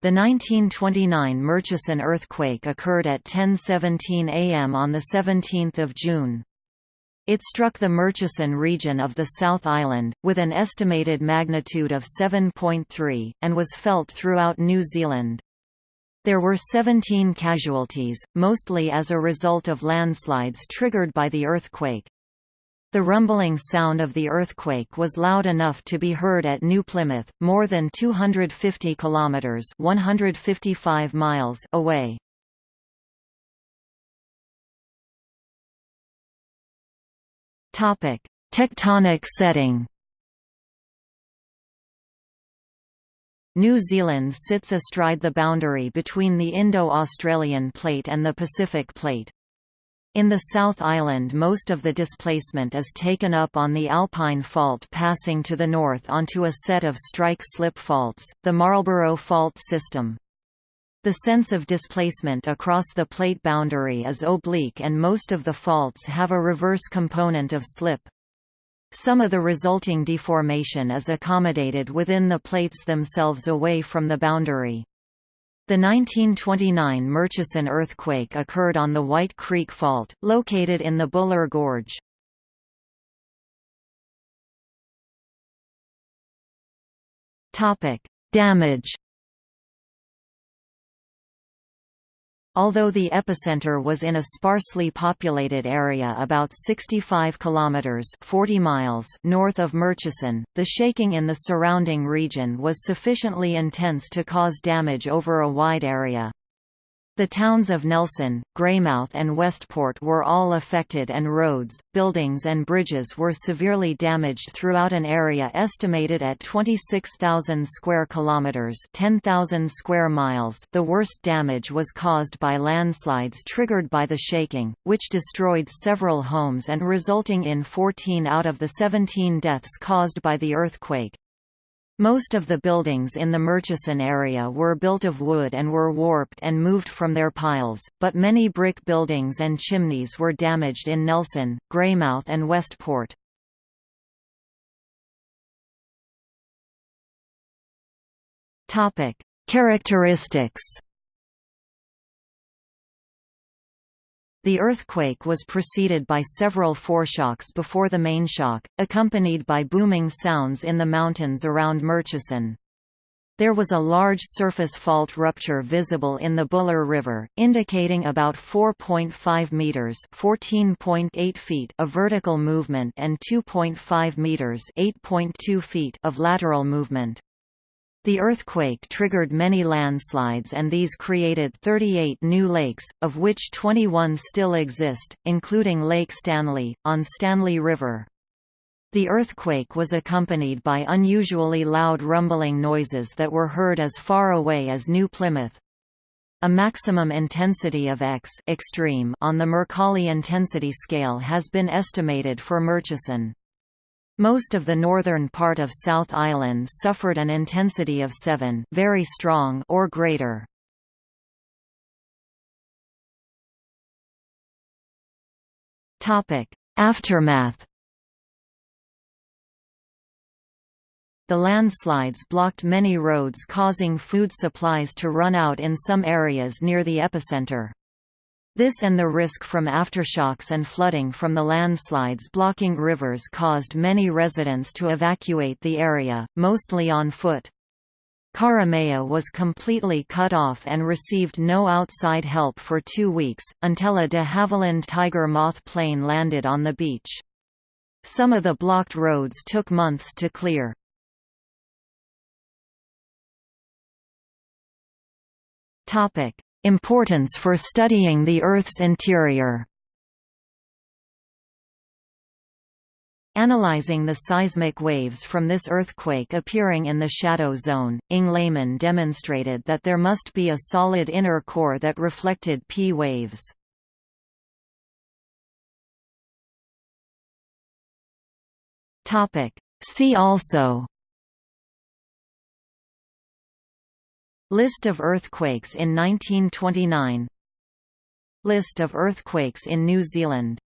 The 1929 Murchison earthquake occurred at 10:17 am on the 17th of June. It struck the Murchison region of the South Island, with an estimated magnitude of 7.3, and was felt throughout New Zealand. There were 17 casualties, mostly as a result of landslides triggered by the earthquake. The rumbling sound of the earthquake was loud enough to be heard at New Plymouth, more than 250 kilometers (155 miles) away. Topic: Tectonic setting. New Zealand sits astride the boundary between the Indo-Australian Plate and the Pacific Plate. In the South Island most of the displacement is taken up on the Alpine Fault passing to the north onto a set of strike-slip faults, the Marlborough Fault System. The sense of displacement across the plate boundary is oblique and most of the faults have a reverse component of slip. Some of the resulting deformation is accommodated within the plates themselves away from the boundary. The 1929 Murchison earthquake occurred on the White Creek Fault, located in the Buller Gorge. Damage Although the epicenter was in a sparsely populated area about 65 kilometers (40 miles) north of Murchison, the shaking in the surrounding region was sufficiently intense to cause damage over a wide area. The towns of Nelson, Greymouth and Westport were all affected and roads, buildings and bridges were severely damaged throughout an area estimated at 26,000 square kilometers, 10,000 square miles. The worst damage was caused by landslides triggered by the shaking, which destroyed several homes and resulting in 14 out of the 17 deaths caused by the earthquake. Most of the buildings in the Murchison area were built of wood and were warped and moved from their piles, but many brick buildings and chimneys were damaged in Nelson, Greymouth and Westport. Characteristics The earthquake was preceded by several foreshocks before the main shock, accompanied by booming sounds in the mountains around Murchison. There was a large surface fault rupture visible in the Buller River, indicating about 4.5 meters (14.8 feet) of vertical movement and 2.5 meters (8.2 feet) of lateral movement. The earthquake triggered many landslides and these created 38 new lakes, of which 21 still exist, including Lake Stanley, on Stanley River. The earthquake was accompanied by unusually loud rumbling noises that were heard as far away as New Plymouth. A maximum intensity of X extreme on the Mercalli intensity scale has been estimated for Murchison. Most of the northern part of South Island suffered an intensity of 7 very strong or greater. Aftermath The landslides blocked many roads causing food supplies to run out in some areas near the epicenter. This and the risk from aftershocks and flooding from the landslides blocking rivers caused many residents to evacuate the area, mostly on foot. Karamea was completely cut off and received no outside help for two weeks, until a de Havilland Tiger Moth plane landed on the beach. Some of the blocked roads took months to clear. Importance for studying the Earth's interior Analyzing the seismic waves from this earthquake appearing in the shadow zone, Inge Lehmann demonstrated that there must be a solid inner core that reflected P waves. See also List of earthquakes in 1929 List of earthquakes in New Zealand